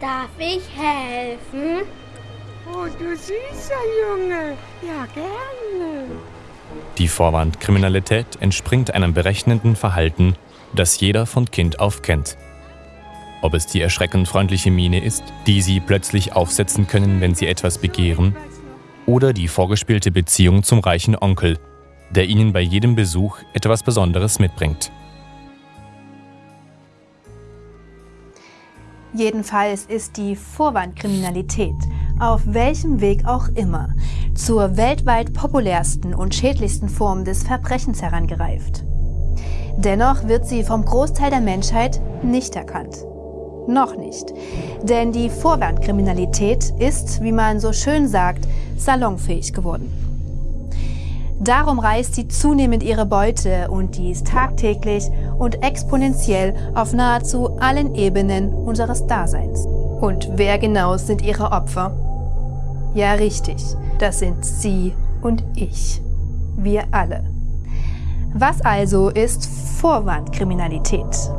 Darf ich helfen? Oh, du süßer Junge. Ja, gerne. Die Vorwandkriminalität entspringt einem berechnenden Verhalten, das jeder von Kind auf kennt. Ob es die erschreckend freundliche Miene ist, die sie plötzlich aufsetzen können, wenn sie etwas begehren, oder die vorgespielte Beziehung zum reichen Onkel, der ihnen bei jedem Besuch etwas Besonderes mitbringt. Jedenfalls ist die Vorwandkriminalität, auf welchem Weg auch immer, zur weltweit populärsten und schädlichsten Form des Verbrechens herangereift. Dennoch wird sie vom Großteil der Menschheit nicht erkannt. Noch nicht. Denn die Vorwandkriminalität ist, wie man so schön sagt, salonfähig geworden. Darum reißt sie zunehmend ihre Beute und dies tagtäglich und exponentiell auf nahezu allen Ebenen unseres Daseins. Und wer genau sind ihre Opfer? Ja, richtig, das sind Sie und ich. Wir alle. Was also ist Vorwandkriminalität?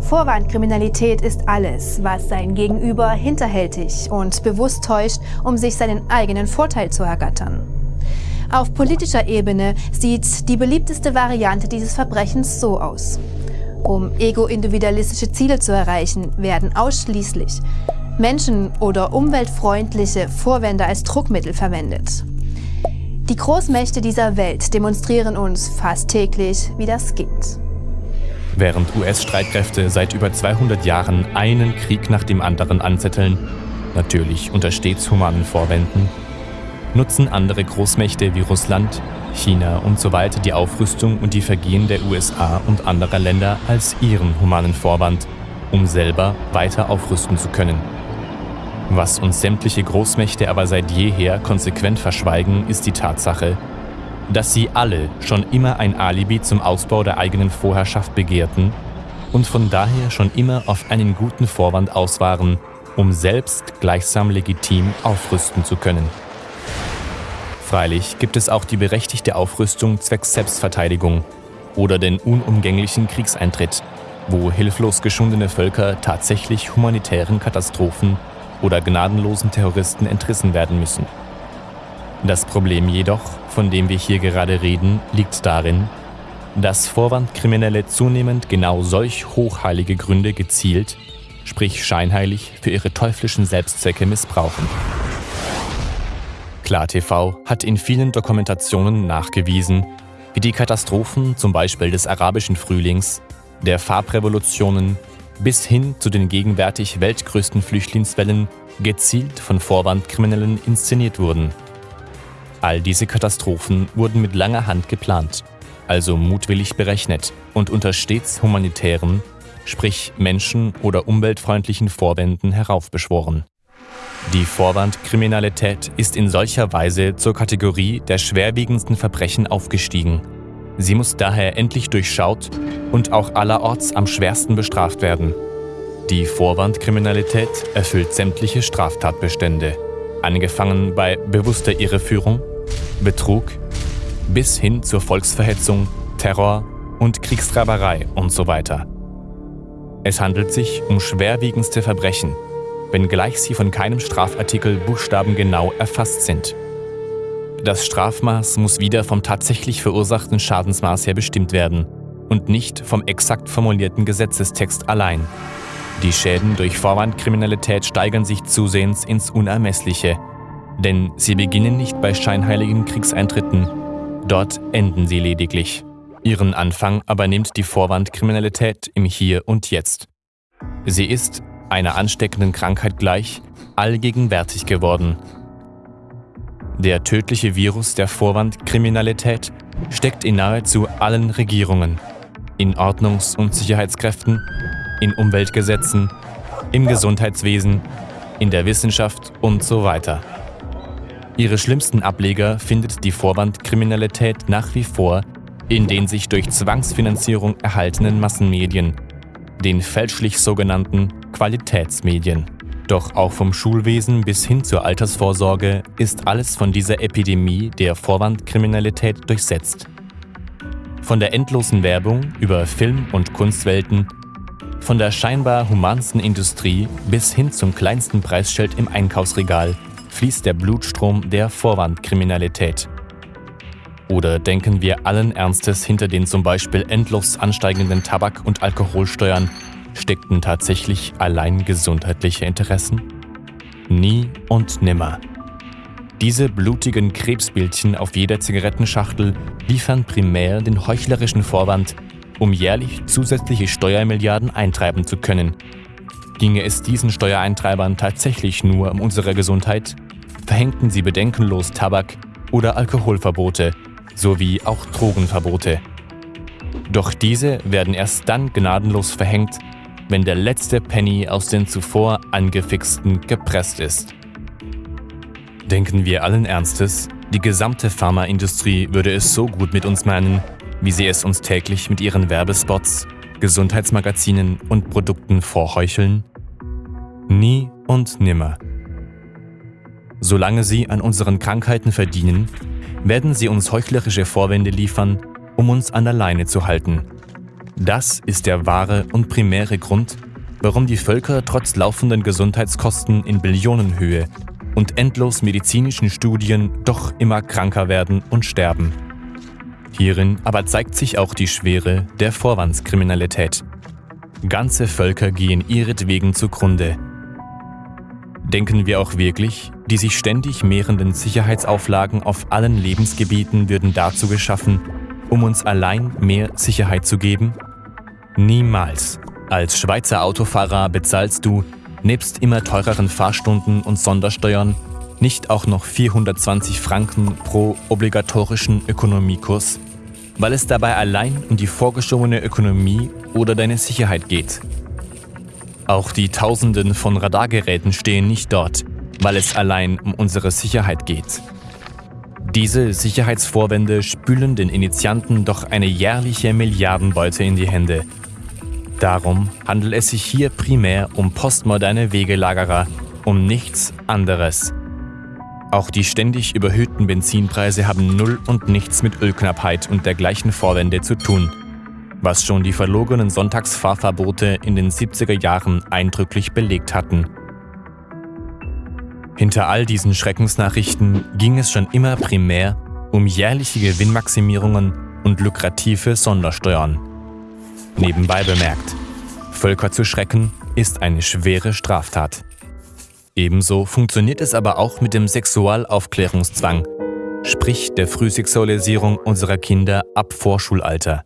Vorwandkriminalität ist alles, was sein Gegenüber hinterhältig und bewusst täuscht, um sich seinen eigenen Vorteil zu ergattern. Auf politischer Ebene sieht die beliebteste Variante dieses Verbrechens so aus. Um ego-individualistische Ziele zu erreichen, werden ausschließlich menschen- oder umweltfreundliche Vorwände als Druckmittel verwendet. Die Großmächte dieser Welt demonstrieren uns fast täglich, wie das geht. Während US-Streitkräfte seit über 200 Jahren einen Krieg nach dem anderen anzetteln, natürlich unter stets humanen Vorwänden, nutzen andere Großmächte wie Russland, China und so weiter die Aufrüstung und die Vergehen der USA und anderer Länder als ihren humanen Vorwand, um selber weiter aufrüsten zu können. Was uns sämtliche Großmächte aber seit jeher konsequent verschweigen, ist die Tatsache, dass sie alle schon immer ein Alibi zum Ausbau der eigenen Vorherrschaft begehrten und von daher schon immer auf einen guten Vorwand aus waren, um selbst gleichsam legitim aufrüsten zu können. Freilich gibt es auch die berechtigte Aufrüstung zwecks Selbstverteidigung oder den unumgänglichen Kriegseintritt, wo hilflos geschundene Völker tatsächlich humanitären Katastrophen oder gnadenlosen Terroristen entrissen werden müssen. Das Problem jedoch, von dem wir hier gerade reden, liegt darin, dass Vorwandkriminelle zunehmend genau solch hochheilige Gründe gezielt, sprich scheinheilig, für ihre teuflischen Selbstzwecke missbrauchen. KlarTV hat in vielen Dokumentationen nachgewiesen, wie die Katastrophen zum Beispiel des arabischen Frühlings, der Farbrevolutionen bis hin zu den gegenwärtig weltgrößten Flüchtlingswellen gezielt von Vorwandkriminellen inszeniert wurden – All diese Katastrophen wurden mit langer Hand geplant, also mutwillig berechnet und unter stets humanitären, sprich menschen- oder umweltfreundlichen Vorwänden heraufbeschworen. Die Vorwandkriminalität ist in solcher Weise zur Kategorie der schwerwiegendsten Verbrechen aufgestiegen. Sie muss daher endlich durchschaut und auch allerorts am schwersten bestraft werden. Die Vorwandkriminalität erfüllt sämtliche Straftatbestände angefangen bei bewusster Irreführung, Betrug bis hin zur Volksverhetzung, Terror und Kriegstreiberei und so. Es handelt sich um schwerwiegendste Verbrechen, wenngleich sie von keinem Strafartikel buchstabengenau erfasst sind. Das Strafmaß muss wieder vom tatsächlich verursachten Schadensmaß her bestimmt werden und nicht vom exakt formulierten Gesetzestext allein. Die Schäden durch Vorwandkriminalität steigern sich zusehends ins Unermessliche, denn sie beginnen nicht bei scheinheiligen Kriegseintritten, dort enden sie lediglich. Ihren Anfang aber nimmt die Vorwandkriminalität im Hier und Jetzt. Sie ist, einer ansteckenden Krankheit gleich, allgegenwärtig geworden. Der tödliche Virus der Vorwandkriminalität steckt in nahezu allen Regierungen, in Ordnungs- und Sicherheitskräften, in Umweltgesetzen, im Gesundheitswesen, in der Wissenschaft und so weiter. Ihre schlimmsten Ableger findet die Vorwandkriminalität nach wie vor in den sich durch Zwangsfinanzierung erhaltenen Massenmedien, den fälschlich sogenannten Qualitätsmedien. Doch auch vom Schulwesen bis hin zur Altersvorsorge ist alles von dieser Epidemie der Vorwandkriminalität durchsetzt. Von der endlosen Werbung über Film- und Kunstwelten Von der scheinbar humansten Industrie bis hin zum kleinsten Preisschild im Einkaufsregal fließt der Blutstrom der Vorwandkriminalität. Oder denken wir allen Ernstes hinter den zum Beispiel endlos ansteigenden Tabak- und Alkoholsteuern steckten tatsächlich allein gesundheitliche Interessen? Nie und nimmer. Diese blutigen Krebsbildchen auf jeder Zigarettenschachtel liefern primär den heuchlerischen Vorwand, um jährlich zusätzliche Steuermilliarden eintreiben zu können. Ginge es diesen Steuereintreibern tatsächlich nur um unsere Gesundheit, verhängten sie bedenkenlos Tabak- oder Alkoholverbote sowie auch Drogenverbote. Doch diese werden erst dann gnadenlos verhängt, wenn der letzte Penny aus den zuvor angefixten gepresst ist. Denken wir allen Ernstes, die gesamte Pharmaindustrie würde es so gut mit uns meinen, wie sie es uns täglich mit ihren Werbespots, Gesundheitsmagazinen und Produkten vorheucheln? Nie und nimmer. Solange sie an unseren Krankheiten verdienen, werden sie uns heuchlerische Vorwände liefern, um uns an der Leine zu halten. Das ist der wahre und primäre Grund, warum die Völker trotz laufenden Gesundheitskosten in Billionenhöhe und endlos medizinischen Studien doch immer kranker werden und sterben. Hierin aber zeigt sich auch die Schwere der Vorwandskriminalität. Ganze Völker gehen ihretwegen zugrunde. Denken wir auch wirklich, die sich ständig mehrenden Sicherheitsauflagen auf allen Lebensgebieten würden dazu geschaffen, um uns allein mehr Sicherheit zu geben? Niemals. Als Schweizer Autofahrer bezahlst du, nebst immer teureren Fahrstunden und Sondersteuern, nicht auch noch 420 Franken pro obligatorischen Ökonomiekurs, weil es dabei allein um die vorgeschobene Ökonomie oder deine Sicherheit geht. Auch die Tausenden von Radargeräten stehen nicht dort, weil es allein um unsere Sicherheit geht. Diese Sicherheitsvorwände spülen den Initianten doch eine jährliche Milliardenbeute in die Hände. Darum handelt es sich hier primär um postmoderne Wegelagerer, um nichts anderes. Auch die ständig überhöhten Benzinpreise haben null und nichts mit Ölknappheit und dergleichen Vorwände zu tun, was schon die verlogenen Sonntagsfahrverbote in den 70er Jahren eindrücklich belegt hatten. Hinter all diesen Schreckensnachrichten ging es schon immer primär um jährliche Gewinnmaximierungen und lukrative Sondersteuern. Nebenbei bemerkt, Völker zu schrecken ist eine schwere Straftat. Ebenso funktioniert es aber auch mit dem Sexualaufklärungszwang, sprich der Frühsexualisierung unserer Kinder ab Vorschulalter.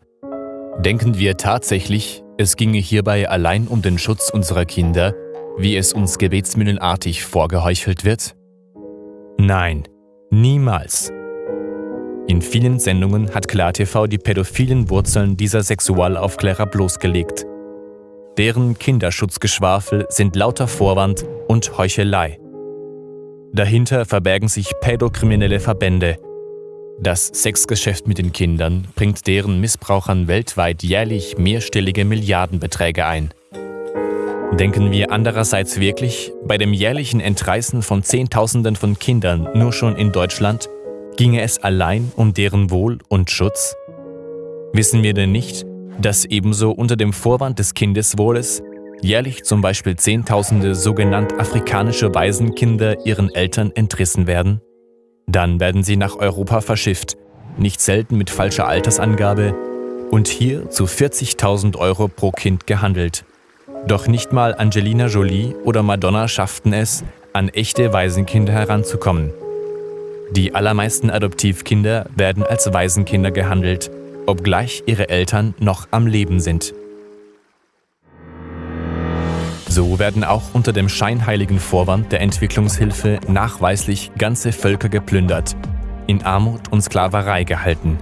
Denken wir tatsächlich, es ginge hierbei allein um den Schutz unserer Kinder wie es uns gebetsmühlenartig vorgeheuchelt wird? Nein, niemals. In vielen Sendungen hat KlarTV die pädophilen Wurzeln dieser Sexualaufklärer bloßgelegt. Deren Kinderschutzgeschwafel sind lauter Vorwand und Heuchelei. Dahinter verbergen sich pädokriminelle Verbände. Das Sexgeschäft mit den Kindern bringt deren Missbrauchern weltweit jährlich mehrstellige Milliardenbeträge ein. Denken wir andererseits wirklich, bei dem jährlichen Entreißen von Zehntausenden von Kindern nur schon in Deutschland, ginge es allein um deren Wohl und Schutz? Wissen wir denn nicht, dass ebenso unter dem Vorwand des Kindeswohles jährlich zum Beispiel Zehntausende sogenannt afrikanische Waisenkinder ihren Eltern entrissen werden? Dann werden sie nach Europa verschifft, nicht selten mit falscher Altersangabe, und hier zu 40.000 Euro pro Kind gehandelt. Doch nicht mal Angelina Jolie oder Madonna schafften es, an echte Waisenkinder heranzukommen. Die allermeisten Adoptivkinder werden als Waisenkinder gehandelt, obgleich ihre Eltern noch am Leben sind. So werden auch unter dem scheinheiligen Vorwand der Entwicklungshilfe nachweislich ganze Völker geplündert, in Armut und Sklaverei gehalten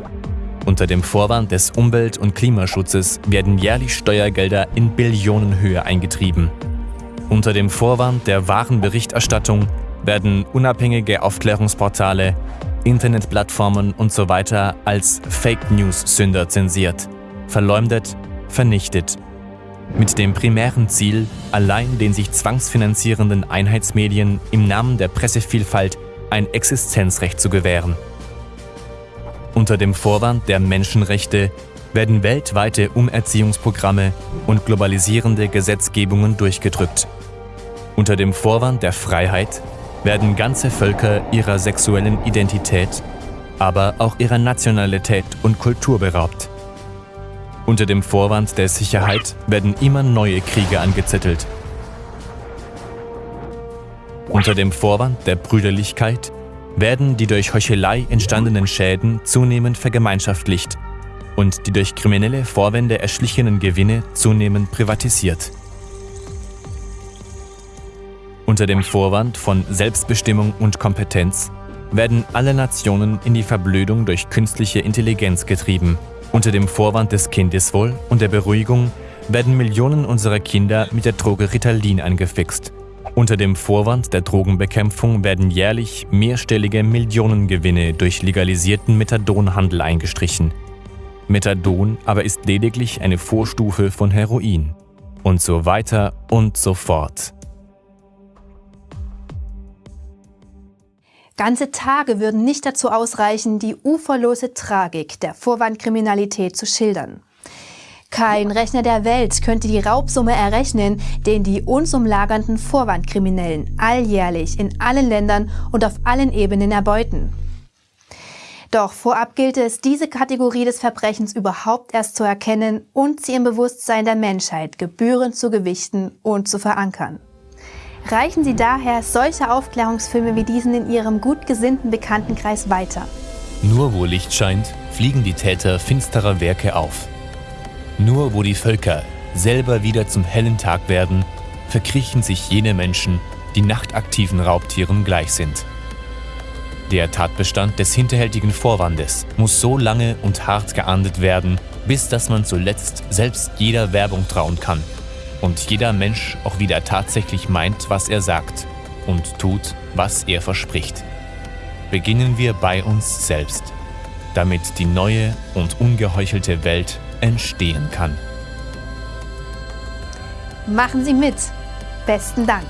unter dem Vorwand des Umwelt- und Klimaschutzes werden jährlich Steuergelder in Billionenhöhe eingetrieben. Unter dem Vorwand der wahren Berichterstattung werden unabhängige Aufklärungsportale, Internetplattformen usw. So als Fake News-Sünder zensiert, verleumdet, vernichtet. Mit dem primären Ziel, allein den sich zwangsfinanzierenden Einheitsmedien im Namen der Pressevielfalt ein Existenzrecht zu gewähren. Unter dem Vorwand der Menschenrechte werden weltweite Umerziehungsprogramme und globalisierende Gesetzgebungen durchgedrückt. Unter dem Vorwand der Freiheit werden ganze Völker ihrer sexuellen Identität, aber auch ihrer Nationalität und Kultur beraubt. Unter dem Vorwand der Sicherheit werden immer neue Kriege angezettelt. Unter dem Vorwand der Brüderlichkeit werden die durch Heuchelei entstandenen Schäden zunehmend vergemeinschaftlicht und die durch kriminelle Vorwände erschlichenen Gewinne zunehmend privatisiert. Unter dem Vorwand von Selbstbestimmung und Kompetenz werden alle Nationen in die Verblödung durch künstliche Intelligenz getrieben – unter dem Vorwand des Kindeswohl und der Beruhigung werden Millionen unserer Kinder mit der Droge Ritalin angefixt. Unter dem Vorwand der Drogenbekämpfung werden jährlich mehrstellige Millionengewinne durch legalisierten Methadonhandel eingestrichen. Methadon aber ist lediglich eine Vorstufe von Heroin. Und so weiter und so fort. Ganze Tage würden nicht dazu ausreichen, die uferlose Tragik der Vorwandkriminalität zu schildern. Kein Rechner der Welt könnte die Raubsumme errechnen, den die uns umlagernden Vorwandkriminellen alljährlich in allen Ländern und auf allen Ebenen erbeuten. Doch vorab gilt es, diese Kategorie des Verbrechens überhaupt erst zu erkennen und sie im Bewusstsein der Menschheit gebührend zu gewichten und zu verankern. Reichen Sie daher solche Aufklärungsfilme wie diesen in Ihrem gut gesinnten Bekanntenkreis weiter. Nur wo Licht scheint, fliegen die Täter finsterer Werke auf. Nur wo die Völker selber wieder zum hellen Tag werden, verkriechen sich jene Menschen, die nachtaktiven Raubtieren gleich sind. Der Tatbestand des hinterhältigen Vorwandes muss so lange und hart geahndet werden, bis dass man zuletzt selbst jeder Werbung trauen kann und jeder Mensch auch wieder tatsächlich meint, was er sagt und tut, was er verspricht. Beginnen wir bei uns selbst, damit die neue und ungeheuchelte Welt entstehen kann. Machen Sie mit. Besten Dank.